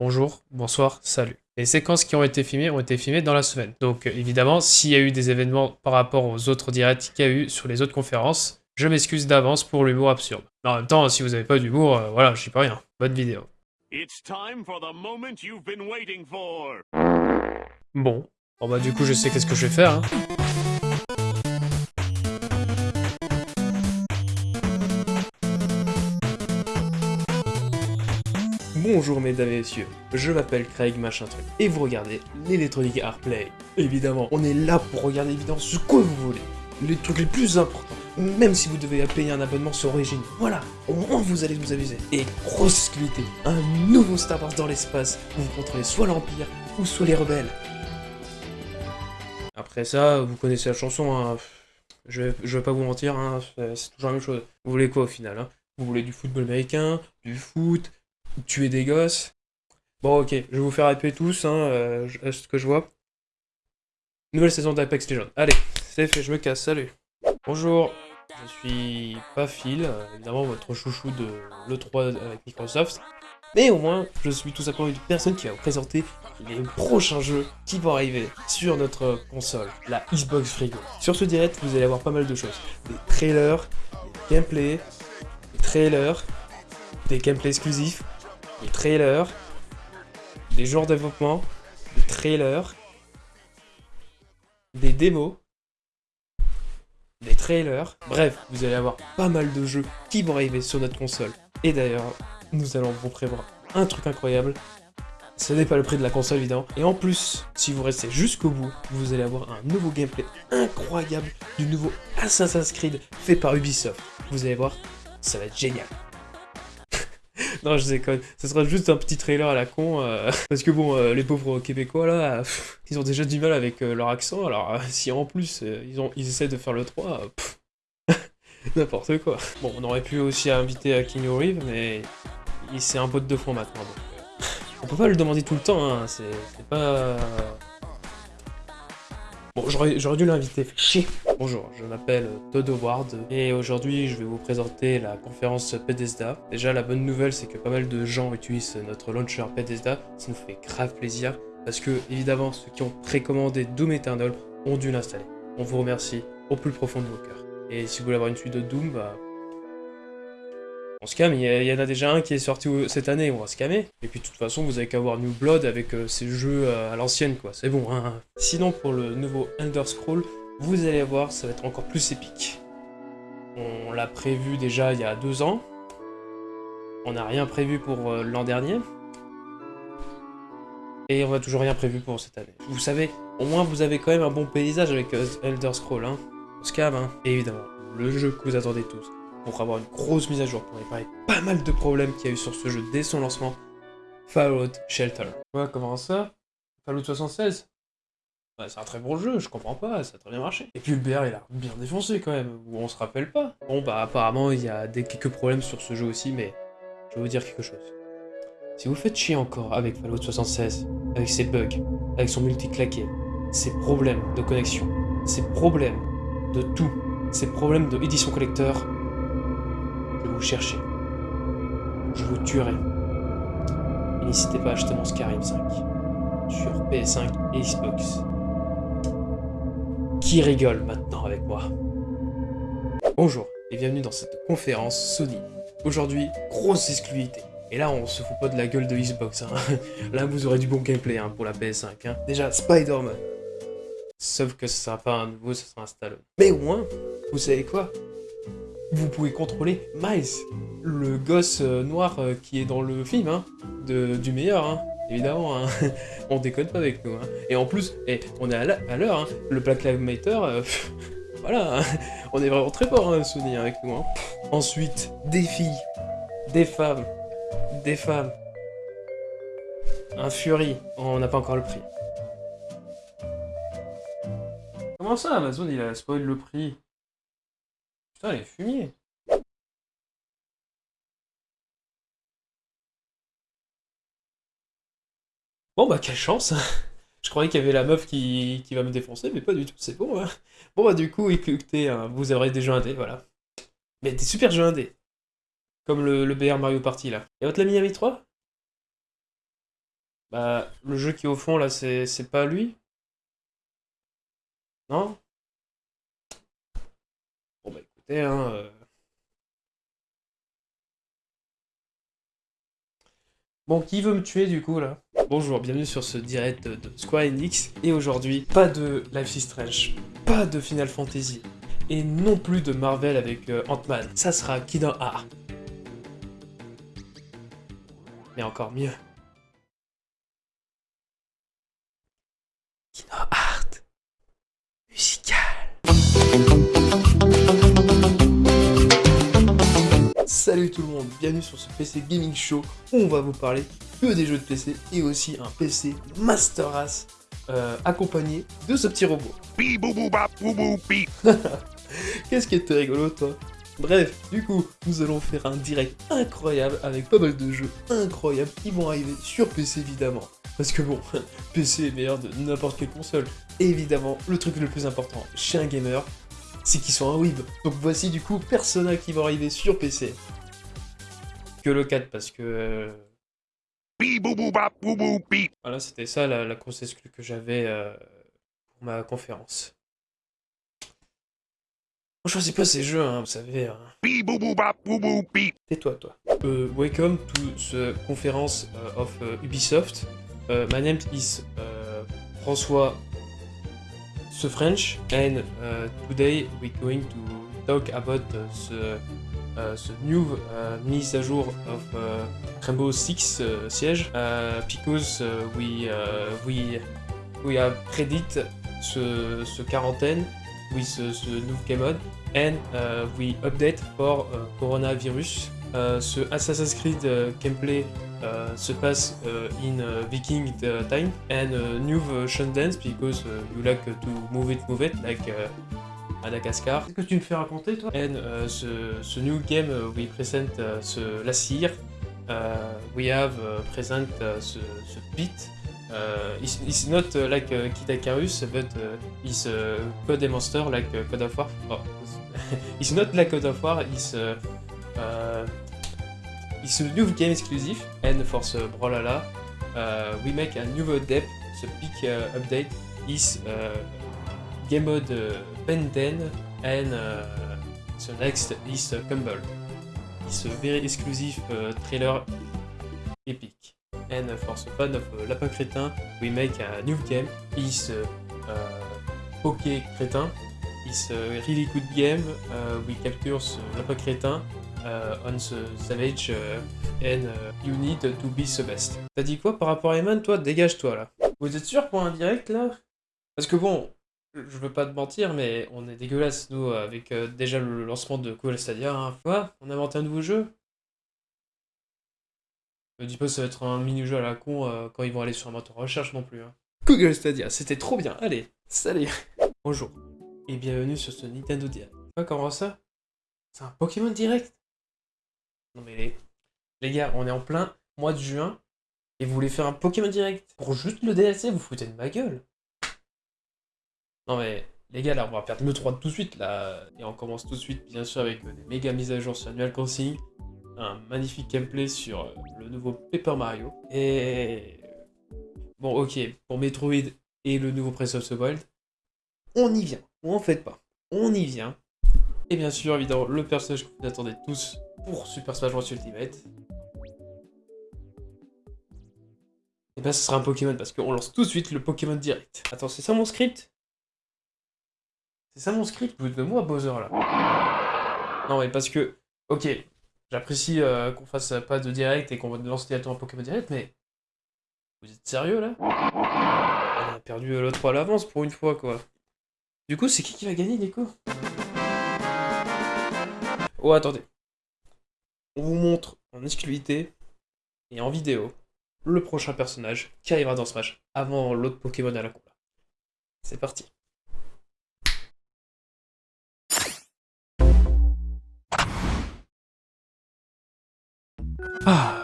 bonjour, bonsoir, salut. Les séquences qui ont été filmées ont été filmées dans la semaine. Donc euh, évidemment, s'il y a eu des événements par rapport aux autres directs qu'il y a eu sur les autres conférences, je m'excuse d'avance pour l'humour absurde. Mais en même temps, si vous n'avez pas d'humour, euh, voilà, je dis pas rien. Bonne vidéo. It's time for the moment you've been waiting for. Bon. Bon bah du coup, je sais qu'est-ce que je vais faire. hein. Bonjour mesdames et messieurs, je m'appelle Craig Machin Truc et vous regardez l'Electronic Play. Évidemment, on est là pour regarder évidemment ce que vous voulez, les trucs les plus importants, même si vous devez payer un abonnement sur Origin. Voilà, au moins vous allez vous amuser. Et grosse exclusivité, un nouveau Star Wars dans l'espace où vous contrôlez soit l'Empire ou soit les rebelles. Après ça, vous connaissez la chanson, hein. je, vais, vais pas vous mentir, hein, c'est c'est toujours la même chose. Vous voulez quoi au final hein? Vous voulez du football américain, du foot, tuer des gosses Bon ok, je vais vous faire hyper tous, hein, euh, ce que je vois. Nouvelle saison d'Apex Legends. Allez, c'est fait, je me casse, salut. Bonjour, je suis pas Phil, euh, évidemment votre chouchou de l'E3 avec Microsoft. Mais au moins, je suis tout simplement une personne qui va vous présenter les prochains jeux qui vont arriver sur notre console, la Xbox Frigo. Sur ce direct, vous allez avoir pas mal de choses. Des trailers, des gameplays, des trailers, des gameplays exclusifs, des trailers, des jours de développement, des trailers, des démos, des trailers. Bref, vous allez avoir pas mal de jeux qui vont arriver sur notre console. Et d'ailleurs, nous allons vous prévoir un truc incroyable. Ce n'est pas le prix de la console évidemment. Et en plus, si vous restez jusqu'au bout, vous allez avoir un nouveau gameplay incroyable du nouveau Assassin's Creed fait par Ubisoft. Vous allez voir, ça va être génial. non, je déconne. Ce sera juste un petit trailer à la con. euh, parce que bon, euh, les pauvres Québécois là, ils ont déjà du mal avec euh, leur accent. Alors euh, si en plus ils, ont, ils essaient de faire le 3, euh, pff, n'importe quoi. Bon, on aurait pu aussi inviter à Keanu Reeves, mais il c'est un pote de fond maintenant. donc, on peut pas le demander tout le temps, hein, c'est pas... Bon, j'aurais j'aurais dû l'inviter, fait chier. Bonjour, je m'appelle Todd Howard et aujourd'hui je vais vous présenter la conférence Bethesda. Déjà la bonne nouvelle c'est que pas mal de gens utilisent notre launcher Bethesda, ça nous fait grave plaisir parce que évidemment ceux qui ont précommandé Doom Eternal ont dû l'installer. On vous remercie au plus profond de vos cœurs. Et si vous voulez avoir une suite de Doom, bah... On se calme, il y, en a déjà un qui est sorti cette année, on va se. Et puis de toute façon, vous avez qu'à voir New Blood avec euh, ces jeux euh, à l'ancienne, quoi, c'est bon. Hein. Sinon, pour le nouveau Elder Scroll, vous allez voir, ça va être encore plus épique. On l'a prévu déjà il y a deux ans. On n'a rien prévu pour euh, l'an dernier. Et on n'a toujours rien prévu pour cette année. Vous savez, au moins vous avez quand même un bon paysage avec euh, Elder Scroll, hein. On se hein. Évidemment, le jeu que vous attendez tous, pour avoir une grosse mise à jour, pour réparer pas mal de problèmes qu'il y a eu sur ce jeu dès son lancement, Fallout Shelter. Ouais, comment ça? Fallout 76 C'est un très bon jeu, je comprends pas, ça a très bien marché. Et puis BR, il a bien défoncé quand même, ou on se rappelle pas. Bon, bah apparemment, il y a des, quelques problèmes sur ce jeu aussi, mais je vais vous dire quelque chose. Si vous faites chier encore avec Fallout 76, avec ses bugs, avec son multi-claqué, ses problèmes de connexion, ses problèmes de tout, ses problèmes de édition collector, je vais vous chercher. Je vous tuerai. Et n'hésitez pas à acheter mon Skyrim 5 sur PS5 et Xbox. Qui rigole maintenant avec moi Bonjour et bienvenue dans cette conférence Sony. Aujourd'hui, grosse exclusivité. Et là, on se fout pas de la gueule de Xbox. hein. Là, vous aurez du bon gameplay hein, pour la PS5. hein. Déjà, Spider-Man. Sauf que ce sera pas un nouveau, ce sera un Stallone. Mais au moins, vous savez quoi? Vous pouvez contrôler Miles, le gosse euh, noir euh, qui est dans le film, du meilleur, évidemment. Hein. on déconne pas avec nous. Hein. Et en plus, on est à à l'heure, hein. le Black Lives Matter, euh, voilà, on est vraiment très fort, hein, Sony, avec nous. Ensuite, des filles, des femmes, des femmes. Un Fury, on n'a pas encore le prix. Comment ça, Amazon, il a spoil le prix? Putain, les fumiers Bon bah quelle chance Je croyais qu'il y avait la meuf qui, qui va me défoncer, mais pas du tout, c'est bon. Hein. Bon bah du coup, écoutez, hein, vous aurez des jeux indés, voilà. Mais des super jeux indés. Comme le, le BR Mario Party là. Et votre l'ami ami 3 Bah, le jeu qui est au fond, là, c'est c'est pas lui? Non? Bon, bah écoutez, hein... euh, Bon, qui veut me tuer du coup là? Bonjour, bienvenue sur ce direct de Square Enix. Et aujourd'hui, pas de Life is Strange, pas de Final Fantasy, et non plus de Marvel avec euh, Ant-Man. Ça sera Kingdom Hearts. Mais encore mieux. Bienvenue sur ce PC Gaming Show où on va vous parler que des jeux de PC et aussi un PC Master Race euh, accompagné de ce petit robot. Qu'est-ce qui était rigolo toi? Bref, du coup, nous allons faire un direct incroyable avec pas mal de jeux incroyables qui vont arriver sur PC évidemment. Parce que bon, PC est meilleur de n'importe quelle console. Et évidemment, le truc le plus important chez un gamer, c'est qu'ils sont un whib. Donc voici du coup Persona qui va arriver sur PC. Que le 4 parce que... euh. Voilà, c'était ça la, la grosse exclue que j'avais euh, pour ma conférence. On choisit pas ces jeux, hein, vous savez. hein. Tais-toi, toi. Uh, welcome to the conference uh, of uh, Ubisoft. Uh, my name is François the French, and uh, today we're going to talk about uh, the, uh, the new uh, mise à jour of uh, Rainbow Six uh, Siege, uh, because uh, we uh, we we have predict ce, ce quarantaine with uh, the new game mode. And uh, we update for uh, coronavirus. Uh, ce Assassin's Creed uh, gameplay uh, se passe uh, in uh, Viking uh, time. And uh, new version dance because uh, you like to move it, move it like uh, Madagascar. Qu'est-ce que tu me fais raconter toi? And uh, ce, ce new game we present uh, ce la cire. Uh, we have uh, present uh, ce, ce beat. It's, it's not like uh, Kid Icarus, but uh, it's uh, Code and Monster like Code of War. Oh, it's not like Code of War, it's, uh, uh, it's a new game exclusive, and for the Brawlhalla, uh, we make a new update. The big uh, update is uh, game mode uh, Ben 10, and uh, the next is Cumble. It's a very exclusive uh, trailer epic. And for the fan of Lapin Crétin, we make a new game. Uh, Poké Crétin. It's a really good game. We capture the Lapin Crétin on the Savage and uh, you need to be the best. T'as dit quoi par rapport à Eman Toi, dégage-toi là. Vous êtes sûr pour un direct là? Parce que bon, je veux pas te mentir, mais on est dégueulasse nous avec euh, déjà le lancement de Cool Stadia. Hein. Quoi? On a inventé un nouveau jeu? Me dis pas ça va être un mini-jeu à la con euh, quand ils vont aller sur un moteur recherche non plus. Hein. Google Stadia, c'était trop bien. Allez, salut Bonjour, et bienvenue sur ce Nintendo Direct. Tu vois comment ça? C'est un Pokémon Direct Non mais les... les gars, on est en plein mois de juin, et vous voulez faire un Pokémon Direct Pour juste le DLC, vous foutez de ma gueule Non mais, les gars, là, on va perdre le 3 tout de suite, là. Et on commence tout de suite, bien sûr, avec des méga mises à jour sur Animal Crossing, un magnifique gameplay sur euh, le nouveau Paper Mario, et... Bon, ok, pour Metroid et le nouveau Breath of the Wild, on y vient. Ou en fait pas. On y vient. Et bien sûr, évidemment, le personnage que vous attendez tous pour Super Smash Bros Ultimate. Et ben, ce sera un Pokémon, parce qu'on lance tout de suite le Pokémon direct. Attends, c'est ça mon script? C'est ça mon script Vous de moi, Bowser, là Non, mais parce que... Ok, j'apprécie euh, qu'on fasse pas de direct et qu'on lance directement un Pokémon direct, mais... Vous êtes sérieux, là? On a perdu euh, 3 à l'avance pour une fois, quoi. Du coup, c'est qui qui va gagner, Nico Oh, attendez. On vous montre en exclusivité et en vidéo le prochain personnage qui arrivera dans Smash avant l'autre Pokémon à la combat. C'est parti. Ah,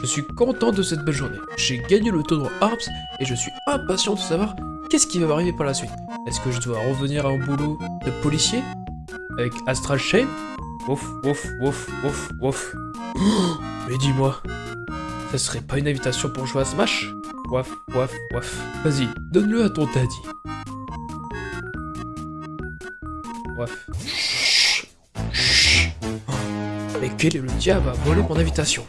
je suis content de cette belle journée. J'ai gagné le tournoi Harps et je suis impatient de savoir qu'est-ce qui va m'arriver par la suite. Est-ce que je dois revenir à un boulot de policier Avec Astral Chain? Ouf, ouf, ouf, ouf, ouf. Mais dis-moi, Ça serait pas une invitation pour jouer à Smash? Waf, waf, waf. Vas-y, donne-le à ton daddy. Waf. Quel est le diable à voler mon invitation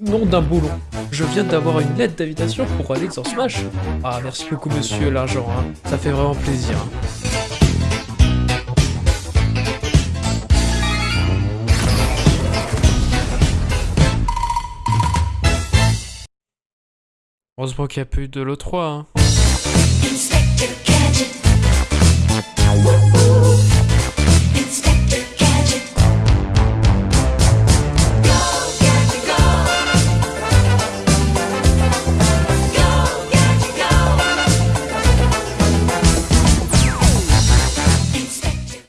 Nom d'un boulon. Je viens d'avoir une lettre d'invitation pour aller dans Smash. Ah, merci beaucoup, monsieur l'argent. Hein. Ça fait vraiment plaisir. hein. Heureusement qu'il n'y a plus de l'E3. Hein. Inspector Gadget.